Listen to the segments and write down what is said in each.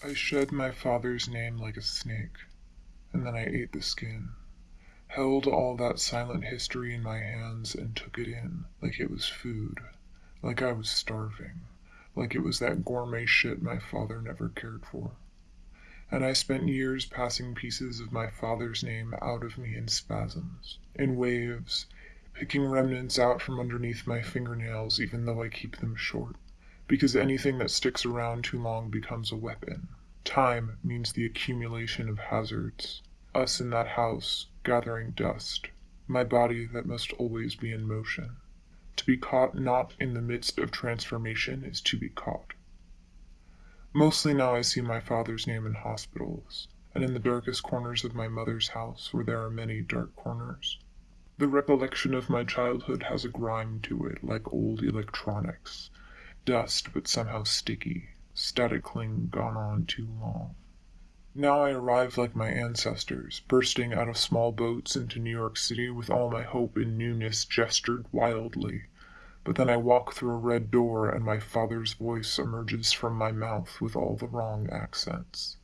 I shed my father's name like a snake, and then I ate the skin, held all that silent history in my hands and took it in like it was food, like I was starving, like it was that gourmet shit my father never cared for. And I spent years passing pieces of my father's name out of me in spasms, in waves, picking remnants out from underneath my fingernails even though I keep them short because anything that sticks around too long becomes a weapon. Time means the accumulation of hazards. Us in that house, gathering dust. My body that must always be in motion. To be caught not in the midst of transformation is to be caught. Mostly now I see my father's name in hospitals, and in the darkest corners of my mother's house where there are many dark corners. The recollection of my childhood has a grime to it like old electronics, dust but somehow sticky, static cling gone on too long. Now I arrive like my ancestors, bursting out of small boats into New York City with all my hope in newness gestured wildly. But then I walk through a red door and my father's voice emerges from my mouth with all the wrong accents.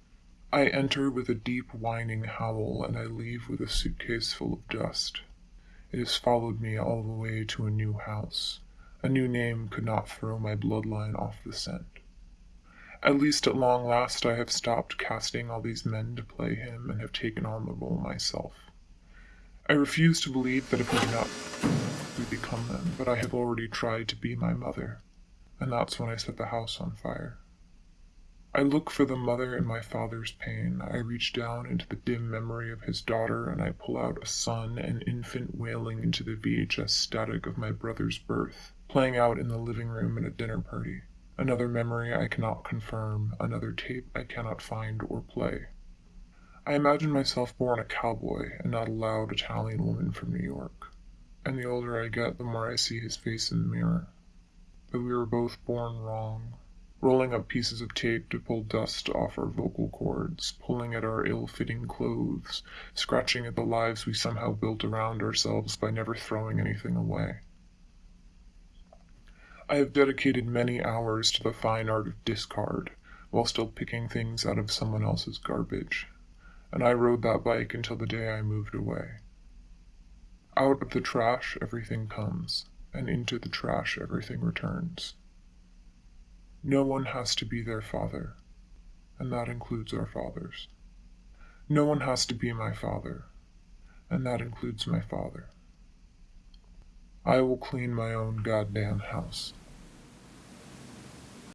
I enter with a deep whining howl and I leave with a suitcase full of dust. It has followed me all the way to a new house. A new name could not throw my bloodline off the scent. At least at long last I have stopped casting all these men to play him and have taken on the role myself. I refuse to believe that if we do not we become them, but I have already tried to be my mother, and that's when I set the house on fire. I look for the mother in my father's pain. I reach down into the dim memory of his daughter and I pull out a son an infant wailing into the VHS static of my brother's birth, playing out in the living room at a dinner party. Another memory I cannot confirm, another tape I cannot find or play. I imagine myself born a cowboy and not a loud Italian woman from New York. And the older I get, the more I see his face in the mirror. But we were both born wrong rolling up pieces of tape to pull dust off our vocal cords, pulling at our ill-fitting clothes, scratching at the lives we somehow built around ourselves by never throwing anything away. I have dedicated many hours to the fine art of discard, while still picking things out of someone else's garbage, and I rode that bike until the day I moved away. Out of the trash everything comes, and into the trash everything returns. No one has to be their father, and that includes our fathers. No one has to be my father, and that includes my father. I will clean my own goddamn house.